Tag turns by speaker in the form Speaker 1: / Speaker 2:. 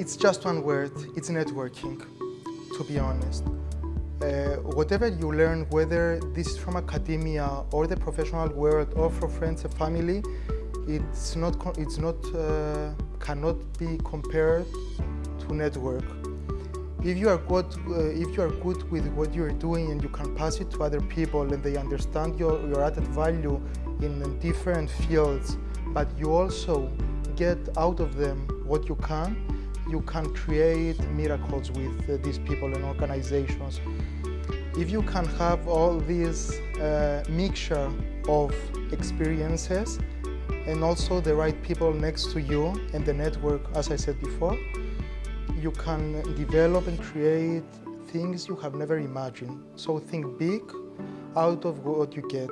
Speaker 1: It's just one word, it's networking, to be honest. Uh, whatever you learn, whether this is from academia or the professional world or from friends and family, it's not, it's not, uh, cannot be compared to network. If you are good, uh, if you are good with what you are doing and you can pass it to other people and they understand your, your added value in different fields, but you also get out of them what you can, you can create miracles with uh, these people and organizations. If you can have all this uh, mixture of experiences and also the right people next to you and the network, as I said before, you can develop and create things you have never imagined. So think big out of what you get.